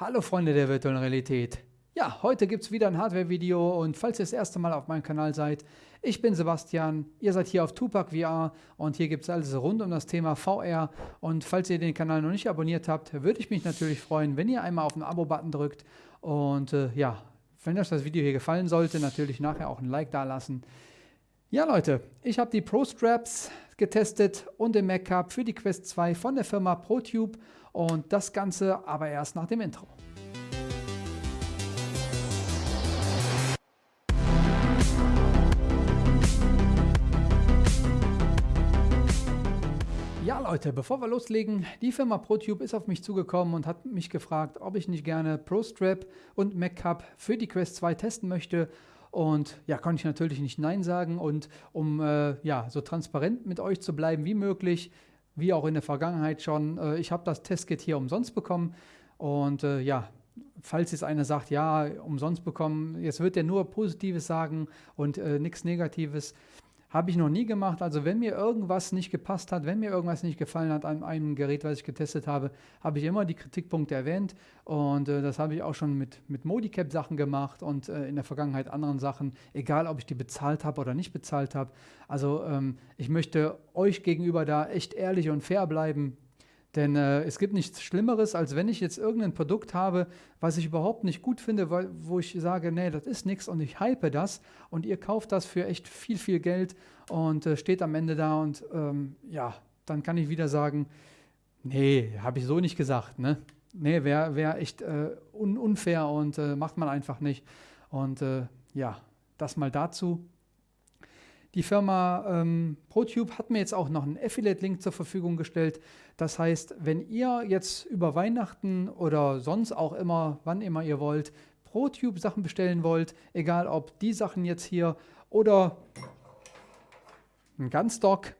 Hallo Freunde der virtuellen Realität. Ja, heute gibt es wieder ein Hardware-Video und falls ihr das erste Mal auf meinem Kanal seid, ich bin Sebastian, ihr seid hier auf Tupac VR und hier gibt es alles rund um das Thema VR und falls ihr den Kanal noch nicht abonniert habt, würde ich mich natürlich freuen, wenn ihr einmal auf den Abo-Button drückt und äh, ja, wenn euch das Video hier gefallen sollte, natürlich nachher auch ein Like da lassen. Ja Leute, ich habe die Pro Straps getestet und den Mac Cup für die Quest 2 von der Firma ProTube und das Ganze aber erst nach dem Intro. Ja Leute, bevor wir loslegen, die Firma ProTube ist auf mich zugekommen und hat mich gefragt, ob ich nicht gerne ProStrap und MacCup für die Quest 2 testen möchte. Und ja, konnte ich natürlich nicht Nein sagen. Und um äh, ja, so transparent mit euch zu bleiben wie möglich, wie auch in der Vergangenheit schon. Äh, ich habe das Testkit hier umsonst bekommen und äh, ja, falls jetzt einer sagt, ja, umsonst bekommen, jetzt wird er nur Positives sagen und äh, nichts Negatives. Habe ich noch nie gemacht. Also wenn mir irgendwas nicht gepasst hat, wenn mir irgendwas nicht gefallen hat an einem Gerät, was ich getestet habe, habe ich immer die Kritikpunkte erwähnt. Und äh, das habe ich auch schon mit, mit Modicap-Sachen gemacht und äh, in der Vergangenheit anderen Sachen, egal ob ich die bezahlt habe oder nicht bezahlt habe. Also ähm, ich möchte euch gegenüber da echt ehrlich und fair bleiben. Denn äh, es gibt nichts Schlimmeres, als wenn ich jetzt irgendein Produkt habe, was ich überhaupt nicht gut finde, weil, wo ich sage, nee, das ist nichts und ich hype das und ihr kauft das für echt viel, viel Geld und äh, steht am Ende da und ähm, ja, dann kann ich wieder sagen, nee, habe ich so nicht gesagt, ne? Nee, wäre wär echt äh, un unfair und äh, macht man einfach nicht. Und äh, ja, das mal dazu. Die Firma ähm, ProTube hat mir jetzt auch noch einen Affiliate-Link zur Verfügung gestellt. Das heißt, wenn ihr jetzt über Weihnachten oder sonst auch immer, wann immer ihr wollt, ProTube Sachen bestellen wollt, egal ob die Sachen jetzt hier oder ein Gunstock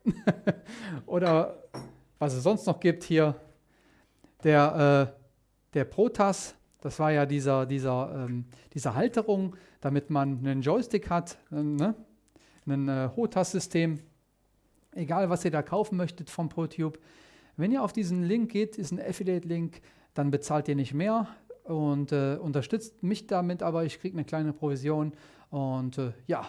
oder was es sonst noch gibt hier, der, äh, der Protas, das war ja dieser, dieser, ähm, diese Halterung, damit man einen Joystick hat, äh, ne? Ein äh, HOTAS-System, egal was ihr da kaufen möchtet vom ProTube. Wenn ihr auf diesen Link geht, ist ein Affiliate-Link, dann bezahlt ihr nicht mehr und äh, unterstützt mich damit, aber ich kriege eine kleine Provision und äh, ja,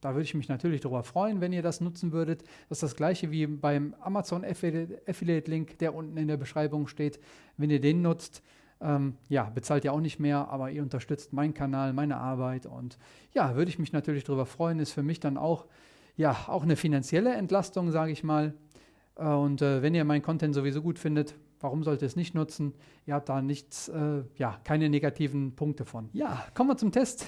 da würde ich mich natürlich darüber freuen, wenn ihr das nutzen würdet. Das ist das gleiche wie beim Amazon Affiliate-Link, der unten in der Beschreibung steht. Wenn ihr den nutzt, ähm, ja, bezahlt ihr auch nicht mehr, aber ihr unterstützt meinen Kanal, meine Arbeit und ja, würde ich mich natürlich darüber freuen. Ist für mich dann auch, ja, auch eine finanzielle Entlastung, sage ich mal. Äh, und äh, wenn ihr meinen Content sowieso gut findet, warum sollt ihr es nicht nutzen? Ihr habt da nichts, äh, ja, keine negativen Punkte von. Ja, kommen wir zum Test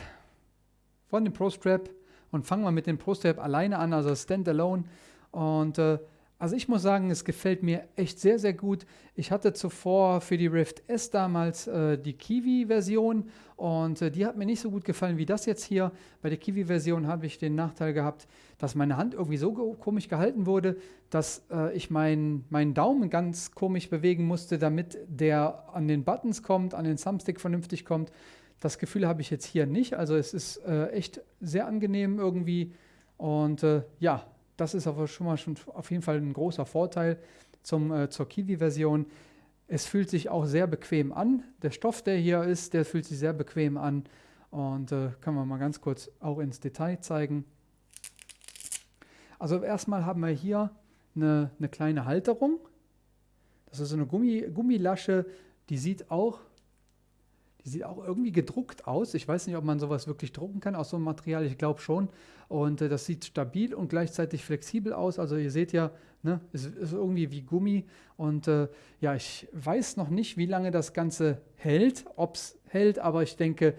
von dem ProStrap und fangen wir mit dem ProStrap alleine an, also Standalone. Und äh, also ich muss sagen, es gefällt mir echt sehr, sehr gut. Ich hatte zuvor für die Rift S damals äh, die Kiwi-Version und äh, die hat mir nicht so gut gefallen wie das jetzt hier. Bei der Kiwi-Version habe ich den Nachteil gehabt, dass meine Hand irgendwie so komisch gehalten wurde, dass äh, ich meinen mein Daumen ganz komisch bewegen musste, damit der an den Buttons kommt, an den Thumbstick vernünftig kommt. Das Gefühl habe ich jetzt hier nicht. Also es ist äh, echt sehr angenehm irgendwie und äh, ja, das ist aber schon mal schon auf jeden Fall ein großer Vorteil zum, äh, zur Kiwi-Version. Es fühlt sich auch sehr bequem an. Der Stoff, der hier ist, der fühlt sich sehr bequem an. Und äh, können wir mal ganz kurz auch ins Detail zeigen. Also erstmal haben wir hier eine, eine kleine Halterung. Das ist so eine Gummi, Gummilasche, die sieht auch die sieht auch irgendwie gedruckt aus. Ich weiß nicht, ob man sowas wirklich drucken kann aus so einem Material. Ich glaube schon. Und äh, das sieht stabil und gleichzeitig flexibel aus. Also ihr seht ja, ne, es ist irgendwie wie Gummi. Und äh, ja, ich weiß noch nicht, wie lange das Ganze hält, ob es hält, aber ich denke,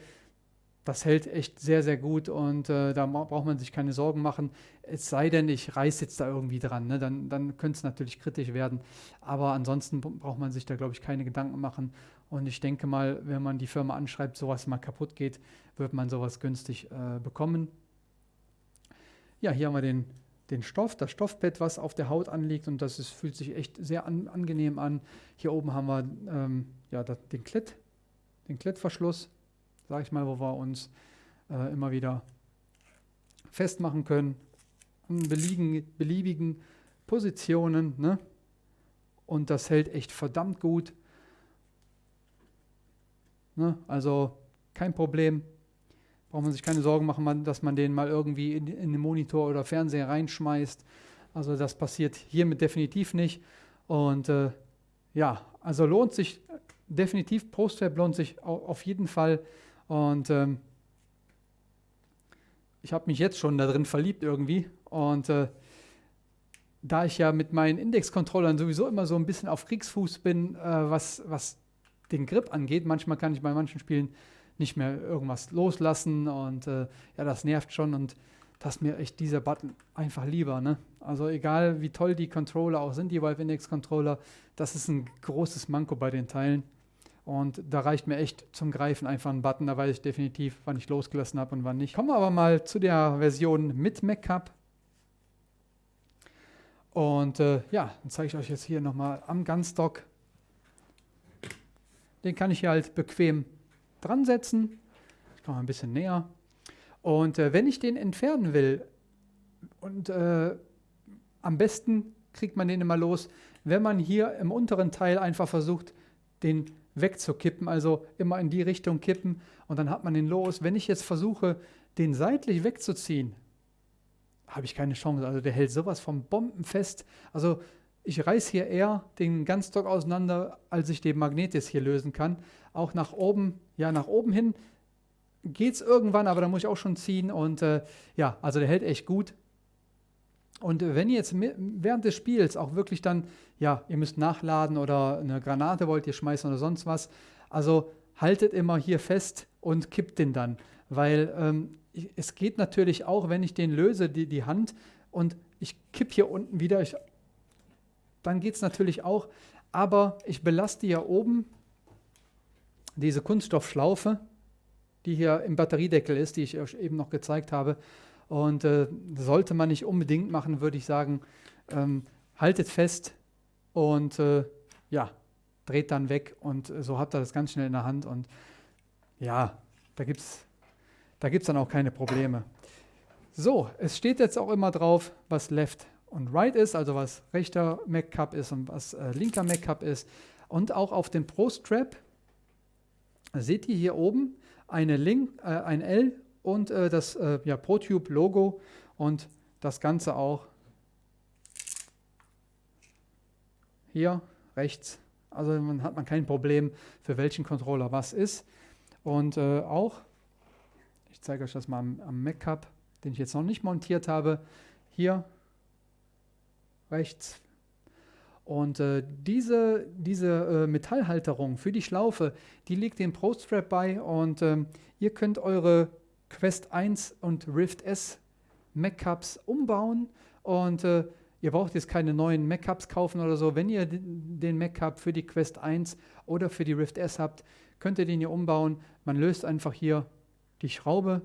das hält echt sehr, sehr gut und äh, da braucht man sich keine Sorgen machen. Es sei denn, ich reiße jetzt da irgendwie dran, ne? dann, dann könnte es natürlich kritisch werden. Aber ansonsten braucht man sich da, glaube ich, keine Gedanken machen. Und ich denke mal, wenn man die Firma anschreibt, sowas mal kaputt geht, wird man sowas günstig äh, bekommen. Ja, hier haben wir den, den Stoff, das Stoffbett, was auf der Haut anliegt und das ist, fühlt sich echt sehr an, angenehm an. Hier oben haben wir ähm, ja, das, den Klett, den Klettverschluss sage ich mal, wo wir uns äh, immer wieder festmachen können an beliebigen, beliebigen Positionen. Ne? Und das hält echt verdammt gut. Ne? Also kein Problem. Braucht man sich keine Sorgen machen, dass man den mal irgendwie in, in den Monitor oder Fernseher reinschmeißt. Also das passiert hiermit definitiv nicht. Und äh, ja, also lohnt sich definitiv, PostWeb lohnt sich auf jeden Fall. Und ähm, ich habe mich jetzt schon da drin verliebt irgendwie. Und äh, da ich ja mit meinen Index-Controllern sowieso immer so ein bisschen auf Kriegsfuß bin, äh, was, was den Grip angeht, manchmal kann ich bei manchen Spielen nicht mehr irgendwas loslassen und äh, ja, das nervt schon und das ist mir echt dieser Button einfach lieber. Ne? Also egal wie toll die Controller auch sind, die Valve Index Controller, das ist ein großes Manko bei den Teilen. Und da reicht mir echt zum Greifen einfach ein Button, da weiß ich definitiv, wann ich losgelassen habe und wann nicht. Kommen wir aber mal zu der Version mit MacCap. Und äh, ja, dann zeige ich euch jetzt hier nochmal am Gunstock. Den kann ich hier halt bequem dran setzen. Ich komme ein bisschen näher. Und äh, wenn ich den entfernen will, und äh, am besten kriegt man den immer los, wenn man hier im unteren Teil einfach versucht, den wegzukippen, also immer in die Richtung kippen und dann hat man den los. Wenn ich jetzt versuche, den seitlich wegzuziehen, habe ich keine Chance. Also der hält sowas vom Bombenfest. Also ich reiße hier eher den Ganzstock auseinander, als ich den Magnet jetzt hier lösen kann. Auch nach oben, ja nach oben hin geht es irgendwann, aber da muss ich auch schon ziehen und äh, ja, also der hält echt gut. Und wenn ihr jetzt während des Spiels auch wirklich dann, ja, ihr müsst nachladen oder eine Granate wollt ihr schmeißen oder sonst was, also haltet immer hier fest und kippt den dann, weil ähm, es geht natürlich auch, wenn ich den löse, die, die Hand und ich kipp hier unten wieder, ich, dann geht es natürlich auch, aber ich belaste hier oben diese Kunststoffschlaufe, die hier im Batteriedeckel ist, die ich euch eben noch gezeigt habe. Und äh, sollte man nicht unbedingt machen, würde ich sagen, ähm, haltet fest und äh, ja, dreht dann weg und so habt ihr das ganz schnell in der Hand und ja, da gibt es da gibt's dann auch keine Probleme. So, es steht jetzt auch immer drauf, was Left und Right ist, also was rechter Mac Cup ist und was äh, linker Mac Cup ist. Und auch auf dem Pro Strap seht ihr hier oben eine Link, äh, ein L und äh, das äh, ja, ProTube-Logo und das Ganze auch hier rechts. Also man hat man kein Problem, für welchen Controller was ist. Und äh, auch, ich zeige euch das mal am, am Mac den ich jetzt noch nicht montiert habe, hier rechts und äh, diese, diese äh, Metallhalterung für die Schlaufe, die liegt dem ProStrap bei und ähm, ihr könnt eure Quest 1 und Rift S Mac-Cups umbauen und äh, ihr braucht jetzt keine neuen Mac-Cups kaufen oder so. Wenn ihr den Mac-Cup für die Quest 1 oder für die Rift S habt, könnt ihr den hier umbauen. Man löst einfach hier die Schraube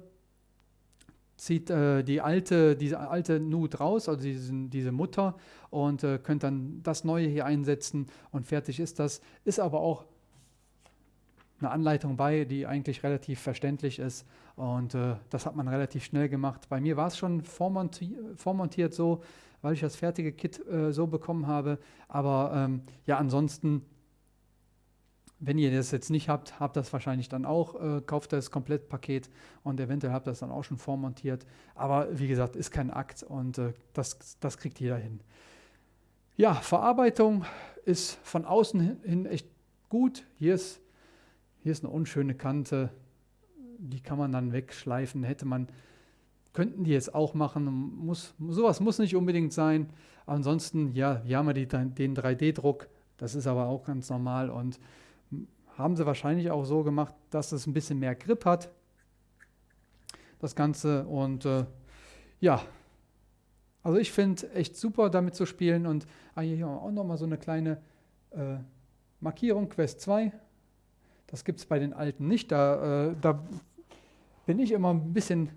zieht äh, die alte, diese alte Nut raus, also diesen, diese Mutter, und äh, könnt dann das neue hier einsetzen und fertig ist das. Ist aber auch eine Anleitung bei, die eigentlich relativ verständlich ist und äh, das hat man relativ schnell gemacht. Bei mir war es schon vormonti vormontiert so, weil ich das fertige Kit äh, so bekommen habe, aber ähm, ja, ansonsten wenn ihr das jetzt nicht habt, habt das wahrscheinlich dann auch, äh, kauft das Komplettpaket und eventuell habt das dann auch schon vormontiert. Aber wie gesagt, ist kein Akt und äh, das, das kriegt jeder hin. Ja, Verarbeitung ist von außen hin echt gut. Hier ist, hier ist eine unschöne Kante, die kann man dann wegschleifen. Hätte man, könnten die jetzt auch machen. Muss, sowas muss nicht unbedingt sein. Ansonsten, ja, wir haben ja die, den 3D-Druck, das ist aber auch ganz normal und haben sie wahrscheinlich auch so gemacht, dass es ein bisschen mehr Grip hat, das Ganze. Und äh, ja, also ich finde echt super damit zu spielen. Und ah, hier auch nochmal so eine kleine äh, Markierung, Quest 2. Das gibt es bei den alten nicht. Da, äh, da bin ich immer ein bisschen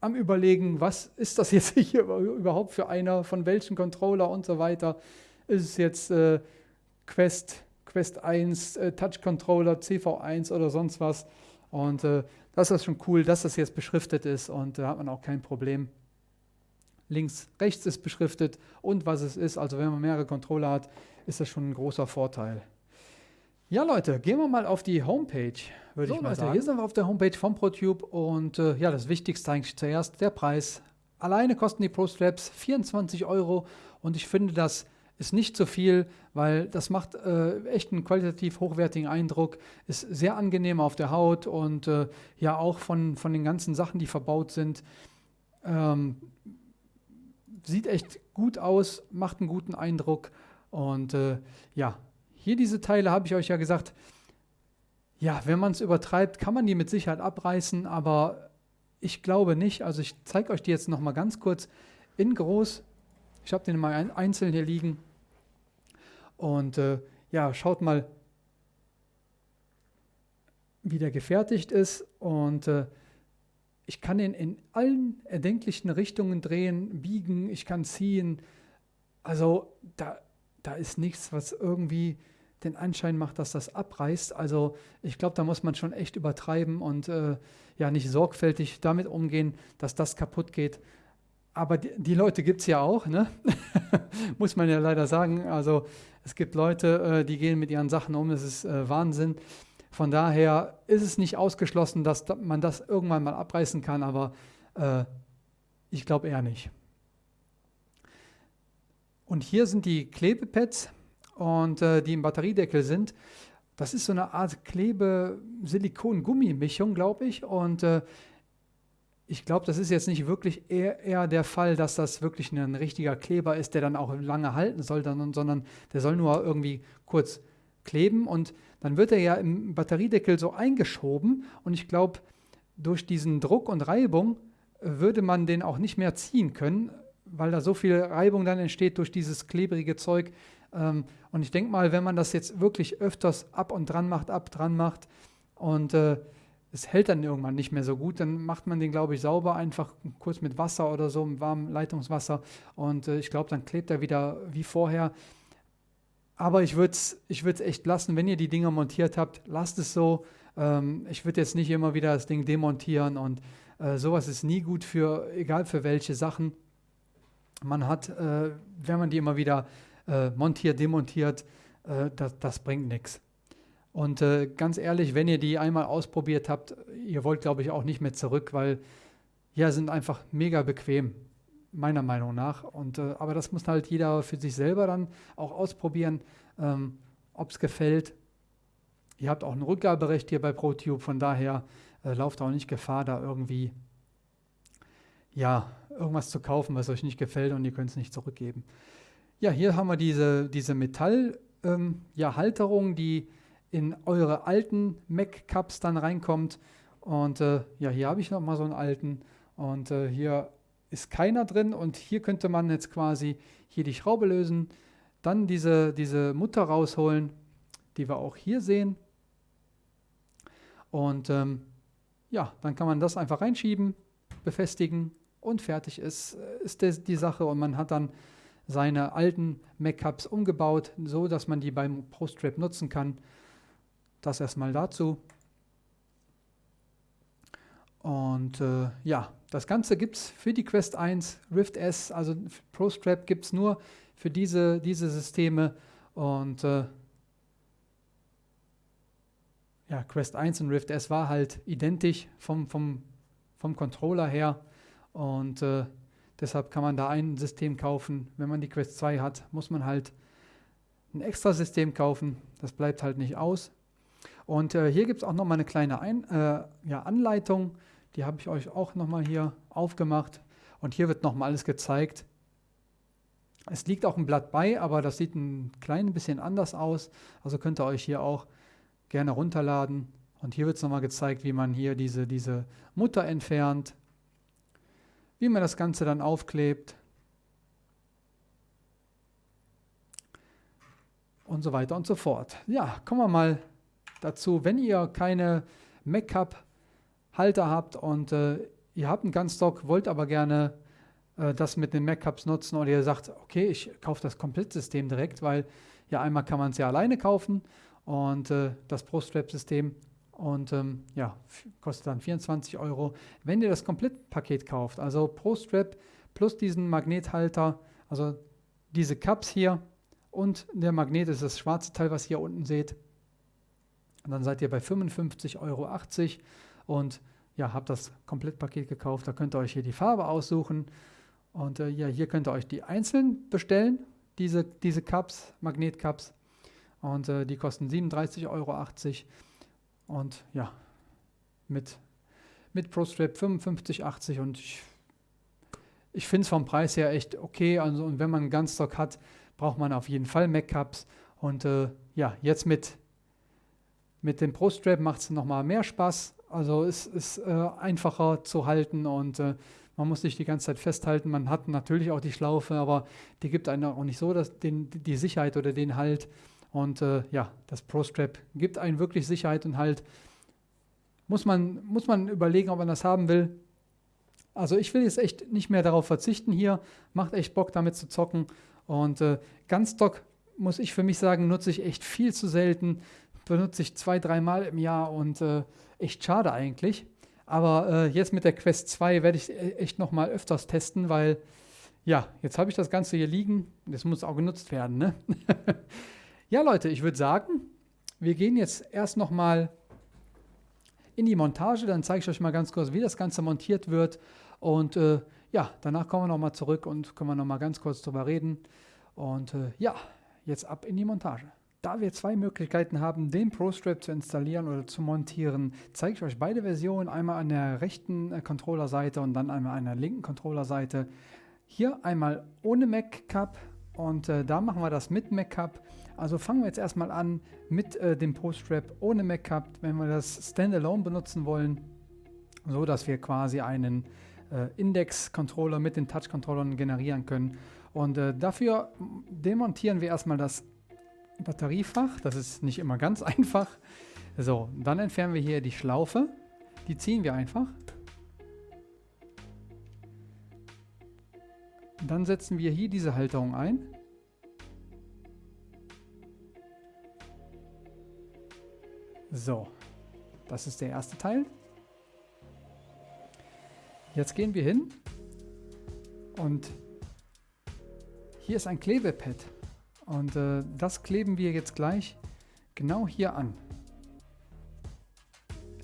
am Überlegen, was ist das jetzt hier überhaupt für einer, von welchem Controller und so weiter. Ist es jetzt äh, Quest Quest 1, äh, Touch Controller, CV1 oder sonst was. Und äh, das ist schon cool, dass das jetzt beschriftet ist und da hat man auch kein Problem. Links, rechts ist beschriftet und was es ist. Also wenn man mehrere Controller hat, ist das schon ein großer Vorteil. Ja, Leute, gehen wir mal auf die Homepage, würde So, ich mal Leute, sagen. Hier sind wir auf der Homepage von ProTube und äh, ja, das Wichtigste eigentlich zuerst, der Preis. Alleine kosten die Pro Straps 24 Euro und ich finde, das ist nicht zu viel, weil das macht äh, echt einen qualitativ hochwertigen Eindruck, ist sehr angenehm auf der Haut und äh, ja auch von, von den ganzen Sachen, die verbaut sind. Ähm, sieht echt gut aus, macht einen guten Eindruck und äh, ja, hier diese Teile habe ich euch ja gesagt, ja, wenn man es übertreibt, kann man die mit Sicherheit abreißen, aber ich glaube nicht. Also ich zeige euch die jetzt noch mal ganz kurz in groß. Ich habe den mal ein, einzeln hier liegen. Und äh, ja, schaut mal, wie der gefertigt ist. Und äh, ich kann den in allen erdenklichen Richtungen drehen, biegen, ich kann ziehen. Also da, da ist nichts, was irgendwie den Anschein macht, dass das abreißt. Also ich glaube, da muss man schon echt übertreiben und äh, ja nicht sorgfältig damit umgehen, dass das kaputt geht. Aber die, die Leute gibt es ja auch, ne? muss man ja leider sagen. Also es gibt Leute, äh, die gehen mit ihren Sachen um, das ist äh, Wahnsinn. Von daher ist es nicht ausgeschlossen, dass da, man das irgendwann mal abreißen kann, aber äh, ich glaube eher nicht. Und hier sind die Klebepads und äh, die im Batteriedeckel sind. Das ist so eine Art Klebe-Silikon-Gummi-Mischung, glaube ich. Und äh, ich glaube, das ist jetzt nicht wirklich eher, eher, der Fall, dass das wirklich ein richtiger Kleber ist, der dann auch lange halten soll, dann, sondern der soll nur irgendwie kurz kleben und dann wird er ja im Batteriedeckel so eingeschoben und ich glaube, durch diesen Druck und Reibung würde man den auch nicht mehr ziehen können, weil da so viel Reibung dann entsteht durch dieses klebrige Zeug. Ähm, und ich denke mal, wenn man das jetzt wirklich öfters ab und dran macht, ab dran macht und äh, es hält dann irgendwann nicht mehr so gut, dann macht man den, glaube ich, sauber, einfach kurz mit Wasser oder so, mit warmem Leitungswasser und äh, ich glaube, dann klebt er wieder wie vorher. Aber ich würde es ich echt lassen, wenn ihr die Dinger montiert habt, lasst es so. Ähm, ich würde jetzt nicht immer wieder das Ding demontieren und äh, sowas ist nie gut für, egal für welche Sachen man hat, äh, wenn man die immer wieder äh, montiert, demontiert, äh, das, das, bringt nichts. Und äh, ganz ehrlich, wenn ihr die einmal ausprobiert habt, ihr wollt, glaube ich, auch nicht mehr zurück, weil ja, sind einfach mega bequem, meiner Meinung nach. Und, äh, aber das muss halt jeder für sich selber dann auch ausprobieren, ähm, ob es gefällt. Ihr habt auch ein Rückgaberecht hier bei ProTube, von daher äh, lauft auch nicht Gefahr, da irgendwie ja, irgendwas zu kaufen, was euch nicht gefällt und ihr könnt es nicht zurückgeben. Ja, hier haben wir diese, diese Metallhalterung, ähm, ja, die in eure alten Mac-Cups dann reinkommt. Und äh, ja, hier habe ich nochmal so einen alten. Und äh, hier ist keiner drin. Und hier könnte man jetzt quasi hier die Schraube lösen, dann diese, diese Mutter rausholen, die wir auch hier sehen. Und ähm, ja, dann kann man das einfach reinschieben, befestigen und fertig ist, ist das die Sache. Und man hat dann seine alten Mac-Cups umgebaut, so dass man die beim Post-Trap nutzen kann. Das erstmal dazu. Und äh, ja, das Ganze gibt es für die Quest 1, Rift S, also ProStrap gibt es nur für diese, diese Systeme. Und äh, ja, Quest 1 und Rift S war halt identisch vom, vom, vom Controller her. Und äh, deshalb kann man da ein System kaufen. Wenn man die Quest 2 hat, muss man halt ein extra System kaufen. Das bleibt halt nicht aus. Und äh, hier gibt es auch nochmal eine kleine ein äh, ja, Anleitung. Die habe ich euch auch nochmal hier aufgemacht. Und hier wird nochmal alles gezeigt. Es liegt auch ein Blatt bei, aber das sieht ein klein bisschen anders aus. Also könnt ihr euch hier auch gerne runterladen. Und hier wird es nochmal gezeigt, wie man hier diese, diese Mutter entfernt, wie man das Ganze dann aufklebt und so weiter und so fort. Ja, kommen wir mal dazu, wenn ihr keine Mac-Cup-Halter habt und äh, ihr habt einen Gunstock, wollt aber gerne äh, das mit den Mac-Cups nutzen oder ihr sagt, okay, ich kaufe das Komplettsystem direkt, weil ja einmal kann man es ja alleine kaufen und äh, das Pro-Strap-System und ähm, ja, kostet dann 24 Euro. Wenn ihr das Komplettpaket kauft, also Pro Strap plus diesen Magnethalter, also diese Cups hier und der Magnet ist das schwarze Teil, was ihr unten seht, Und dann seid ihr bei 55,80 Euro und ja, habt das Komplettpaket gekauft. Da könnt ihr euch hier die Farbe aussuchen. Und äh, ja, hier könnt ihr euch die einzeln bestellen, diese, diese Cups, Magnetcups. Und äh, die kosten 37,80 Euro. Und ja, mit, mit ProStrap 55,80 und ich, ich finde es vom Preis her echt okay. Also, und wenn man einen Ganzstock hat, braucht man auf jeden Fall Mac Cups. Und äh, ja, jetzt mit mit dem Pro-Strap macht es nochmal mehr Spaß. Also es ist äh, einfacher zu halten und äh, man muss nicht die ganze Zeit festhalten. Man hat natürlich auch die Schlaufe, aber die gibt einem auch nicht so dass den, die Sicherheit oder den Halt. Und äh, ja, das Pro-Strap gibt einen wirklich Sicherheit und Halt. Muss man, muss man überlegen, ob man das haben will. Also ich will jetzt echt nicht mehr darauf verzichten hier. Macht echt Bock damit zu zocken. Und äh, Ganzstock, muss ich für mich sagen, nutze ich echt viel zu selten benutze ich zwei, dreimal im Jahr und äh, echt schade eigentlich. Aber äh, jetzt mit der Quest 2 werde ich e-, echt noch mal öfters testen, weil ja, jetzt habe ich das Ganze hier liegen. Das muss auch genutzt werden. Ne? ja, Leute, ich würde sagen, wir gehen jetzt erst noch mal in die Montage. Dann zeige ich euch mal ganz kurz, wie das Ganze montiert wird. Und äh, ja, danach kommen wir noch mal zurück und können wir noch mal ganz kurz drüber reden. Und äh, ja, jetzt ab in die Montage. Da wir zwei Möglichkeiten haben, den ProStrap zu installieren oder zu montieren, zeige ich euch beide Versionen, einmal an der rechten äh, Controllerseite und dann einmal an der linken Controllerseite. Hier einmal ohne Mac Cup und äh, da machen wir das mit Mac Cup. Also fangen wir jetzt erstmal an mit äh, dem ProStrap ohne Mac Cup, wenn wir das Standalone benutzen wollen, so dass wir quasi einen äh, Index-Controller mit den Touch-Controllern generieren können. Und äh, dafür demontieren wir erstmal das Batteriefach. Das ist nicht immer ganz einfach. So, dann entfernen wir hier die Schlaufe. Die ziehen wir einfach. Dann setzen wir hier diese Halterung ein. So, das ist der erste Teil. Jetzt gehen wir hin und hier ist ein Klebepad. Und äh, das kleben wir jetzt gleich genau hier an.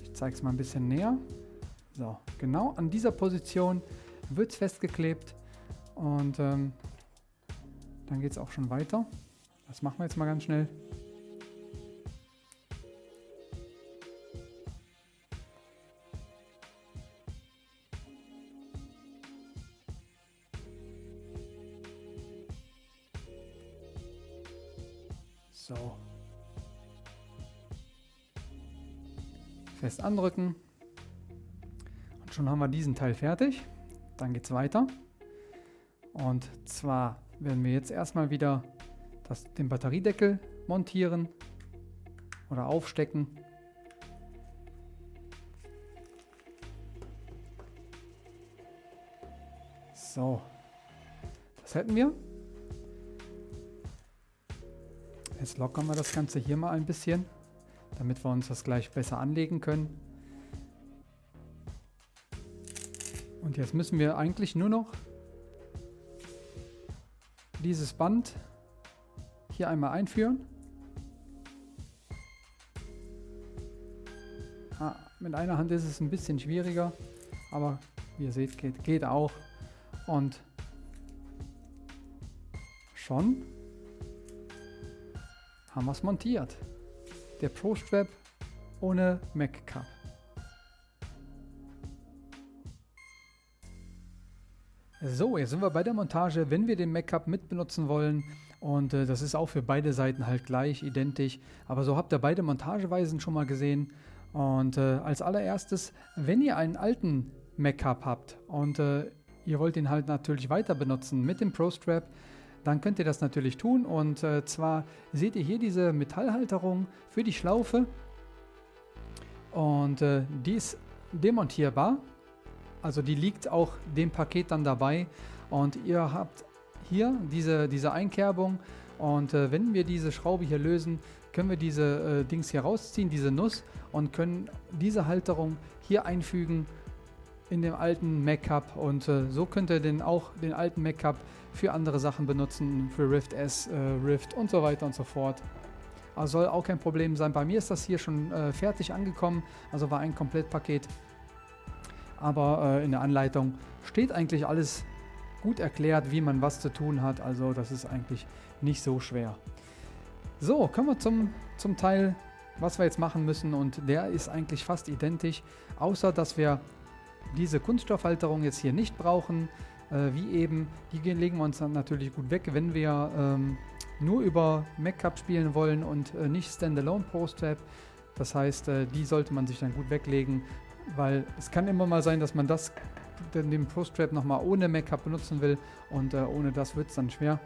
Ich zeige es mal ein bisschen näher. So, genau an dieser Position wird es festgeklebt und ähm, dann geht es auch schon weiter. Das machen wir jetzt mal ganz schnell. Andrücken. Und schon haben wir diesen Teil fertig. Dann geht es weiter. Und zwar werden wir jetzt erstmal wieder das, den Batteriedeckel montieren oder aufstecken. So, das hätten wir. Jetzt lockern wir das Ganze hier mal ein bisschen, damit wir uns das gleich besser anlegen können. Und jetzt müssen wir eigentlich nur noch dieses Band hier einmal einführen. Ah, mit einer Hand ist es ein bisschen schwieriger, aber wie ihr seht, geht, geht auch. Und schon haben wir es montiert. Der Pro Strap ohne Mac Cup. So, jetzt sind wir bei der Montage, wenn wir den Mac Cup mit benutzen wollen. Und äh, das ist auch für beide Seiten halt gleich, identisch. Aber so habt ihr beide Montageweisen schon mal gesehen. Und äh, als allererstes, wenn ihr einen alten Mac Cup habt und äh, ihr wollt ihn halt natürlich weiter benutzen mit dem Pro Strap, dann könnt ihr das natürlich tun. Und äh, zwar seht ihr hier diese Metallhalterung für die Schlaufe. Und äh, die ist demontierbar. Also die liegt auch dem Paket dann dabei. Und ihr habt hier diese, diese Einkerbung. Und äh, wenn wir diese Schraube hier lösen, können wir diese Dings hier rausziehen, diese Nuss, und können diese Halterung hier einfügen in dem alten Mac Cup. Und so könnt ihr den, auch den alten Mac Cup für andere Sachen benutzen, für Rift S, äh, Rift und so weiter und so fort. Also soll auch kein Problem sein. Bei mir ist das hier schon äh, fertig angekommen, also war ein Komplettpaket. Aber äh, in der Anleitung steht eigentlich alles gut erklärt, wie man was zu tun hat. Also das ist eigentlich nicht so schwer. So, kommen wir zum, zum Teil, was wir jetzt machen müssen. Und der ist eigentlich fast identisch, außer dass wir diese Kunststoffhalterung jetzt hier nicht brauchen. Äh, wie eben, die legen wir uns dann natürlich gut weg, wenn wir ähm, nur über MacCup spielen wollen und äh, nicht Standalone Pro Strap. Das heißt, äh, die sollte man sich dann gut weglegen, weil es kann immer mal sein, dass man das, den Pro Strap nochmal ohne MacCup benutzen will und äh, ohne das wird es dann schwer.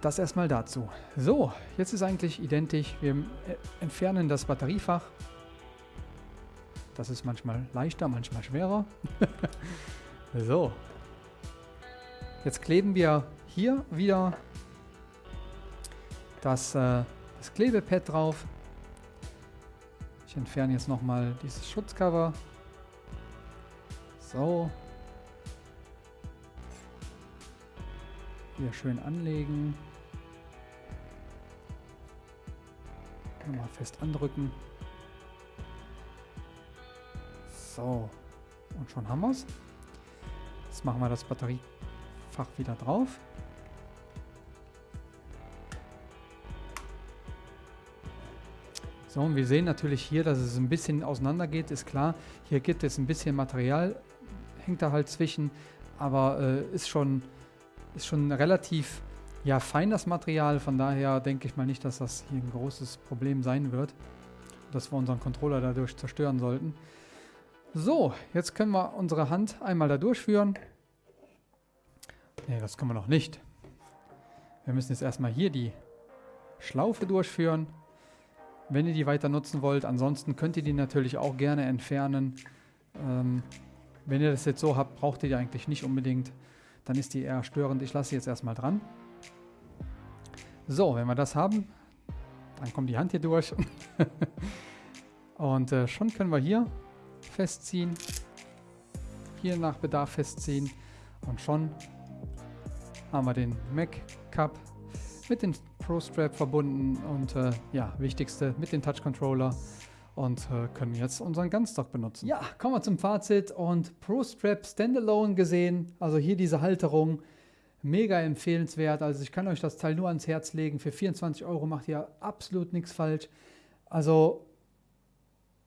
Das erstmal dazu. So, jetzt ist eigentlich identisch. Wir entfernen das Batteriefach. Das ist manchmal leichter, manchmal schwerer. so. Jetzt kleben wir hier wieder das, äh, das Klebepad drauf. Ich entferne jetzt nochmal dieses Schutzcover. So. Hier schön anlegen. Nochmal fest andrücken. So. Und schon haben wir es. Jetzt machen wir das Batteriefach wieder drauf. So, und wir sehen natürlich hier, dass es ein bisschen auseinander geht, ist klar. Hier gibt es ein bisschen Material, hängt da halt zwischen, aber äh, ist, schon, ist schon relativ ja, fein das Material. Von daher denke ich mal nicht, dass das hier ein großes Problem sein wird, dass wir unseren Controller dadurch zerstören sollten. So, jetzt können wir unsere Hand einmal da durchführen. Ne, das können wir noch nicht. Wir müssen jetzt erstmal hier die Schlaufe durchführen wenn ihr die weiter nutzen wollt. Ansonsten könnt ihr die natürlich auch gerne entfernen. Ähm, wenn ihr das jetzt so habt, braucht ihr die eigentlich nicht unbedingt. Dann ist die eher störend. Ich lasse sie jetzt erstmal dran. So, wenn wir das haben, dann kommt die Hand hier durch. Und äh, schon können wir hier festziehen. Hier nach Bedarf festziehen. Und schon haben wir den Mac Cup mit den Pro Strap verbunden und äh, ja, wichtigste mit dem Touch Controller und äh, können jetzt unseren Gunstock benutzen. Ja, kommen wir zum Fazit und Pro Strap Standalone gesehen, also hier diese Halterung, mega empfehlenswert. Also ich kann euch das Teil nur ans Herz legen. Für 24 Euro macht ihr absolut nichts falsch. Also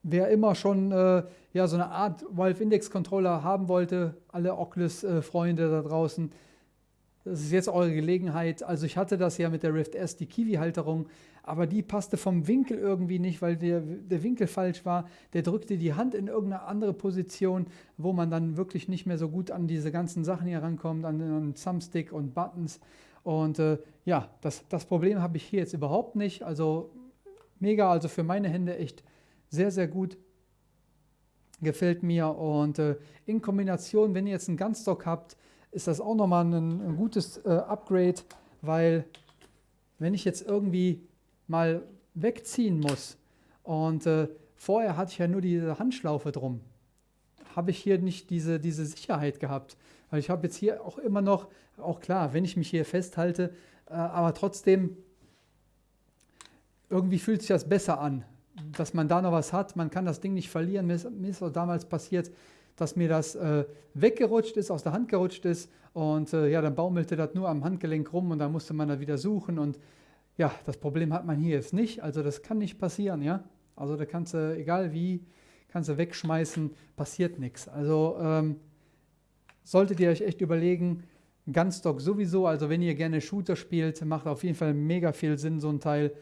wer immer schon äh, ja, so eine Art Valve Index Controller haben wollte, alle Oculus-Freunde da draußen, das ist jetzt eure Gelegenheit. Also ich hatte das ja mit der Rift S, die Kiwi-Halterung, aber die passte vom Winkel irgendwie nicht, weil der, der Winkel falsch war. Der drückte die Hand in irgendeine andere Position, wo man dann wirklich nicht mehr so gut an diese ganzen Sachen hier rankommt, an den Thumbstick und Buttons. Und äh, ja, das, das Problem habe ich hier jetzt überhaupt nicht. Also mega, also für meine Hände echt sehr, sehr gut. Gefällt mir. Und äh, in Kombination, wenn ihr jetzt einen Gunstock habt, ist das auch nochmal ein, ein gutes äh, Upgrade, weil wenn ich jetzt irgendwie mal wegziehen muss und äh, vorher hatte ich ja nur diese Handschlaufe drum, habe ich hier nicht diese, diese Sicherheit gehabt. Weil ich habe jetzt hier auch immer noch, auch klar, wenn ich mich hier festhalte, äh, aber trotzdem, irgendwie fühlt sich das besser an, dass man da noch was hat. Man kann das Ding nicht verlieren. Mir ist, mir ist auch damals passiert, dass mir das äh, weggerutscht ist, aus der Hand gerutscht ist und äh, ja, dann baumelte das nur am Handgelenk rum und dann musste man da wieder suchen und ja, das Problem hat man hier jetzt nicht, also das kann nicht passieren, ja. Also da kannst du, egal wie, kannst du wegschmeißen, passiert nichts. Also ähm, solltet ihr euch echt überlegen, Gunstock sowieso, also wenn ihr gerne Shooter spielt, macht auf jeden Fall mega viel Sinn, so ein Teil.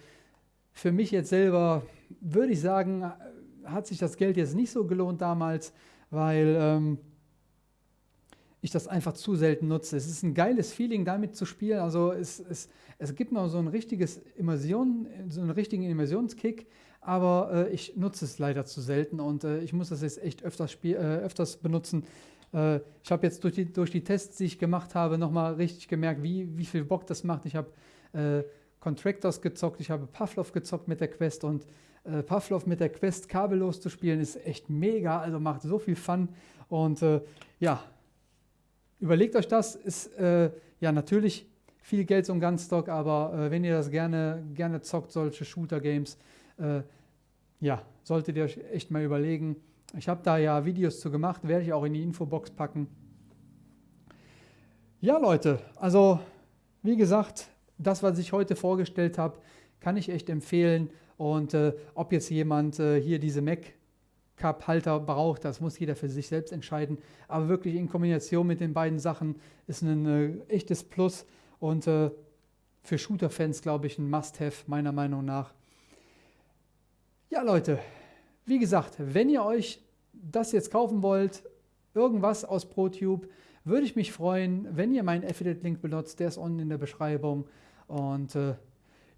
Für mich jetzt selber würde ich sagen, hat sich das Geld jetzt nicht so gelohnt damals weil ähm, ich das einfach zu selten nutze. Es ist ein geiles Feeling, damit zu spielen. Also es, es, es gibt noch so ein richtiges Immersion, so einen richtigen Immersionskick, aber äh, ich nutze es leider zu selten und äh, ich muss das jetzt echt öfters, spiel, äh, öfters benutzen. Äh, ich habe jetzt durch die, durch die Tests, die ich gemacht habe, nochmal richtig gemerkt, wie, wie viel Bock das macht. Ich habe äh, Contractors gezockt, ich habe Pavlov gezockt mit der Quest und äh, Pavlov mit der Quest kabellos zu spielen, ist echt mega, also macht so viel Fun. Und äh, ja, überlegt euch das, ist äh, ja natürlich viel Geld zum Gunstock, aber äh, wenn ihr das gerne, gerne zockt, solche Shooter-Games, äh, ja, solltet ihr euch echt mal überlegen. Ich habe da ja Videos zu gemacht, werde ich auch in die Infobox packen. Ja, Leute, also wie gesagt, das, was ich heute vorgestellt habe, kann ich echt empfehlen. Und äh, ob jetzt jemand äh, hier diese Mac Cup-Halter braucht, das muss jeder für sich selbst entscheiden. Aber wirklich in Kombination mit den beiden Sachen ist ein äh, echtes Plus und äh, für Shooter-Fans, glaube ich, ein Must-Have, meiner Meinung nach. Ja, Leute, wie gesagt, wenn ihr euch das jetzt kaufen wollt, irgendwas aus ProTube, würde ich mich freuen, wenn ihr meinen Affiliate-Link benutzt. Der ist unten in der Beschreibung. Und äh,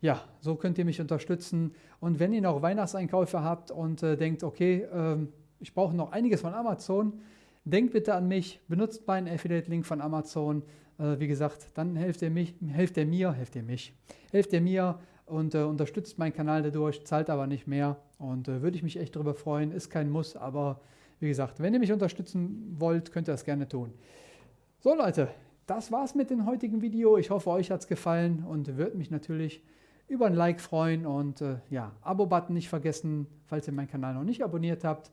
ja, so könnt ihr mich unterstützen. Und wenn ihr noch Weihnachtseinkäufe habt und äh, denkt, okay, ähm, ich brauche noch einiges von Amazon, denkt bitte an mich, benutzt meinen Affiliate-Link von Amazon. Äh, wie gesagt, dann helft ihr, mich, helft ihr mir, helft ihr mich, helft ihr mir und äh, unterstützt meinen Kanal dadurch, zahlt aber nicht mehr und äh, würde ich mich echt darüber freuen. Ist kein Muss, aber wie gesagt, wenn ihr mich unterstützen wollt, könnt ihr das gerne tun. So Leute, das war's mit dem heutigen Video. Ich hoffe, euch hat es gefallen und würde mich natürlich über ein Like freuen und äh, ja, Abo-Button nicht vergessen, falls ihr meinen Kanal noch nicht abonniert habt.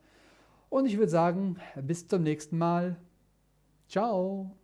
Und ich würde sagen, bis zum nächsten Mal. Ciao.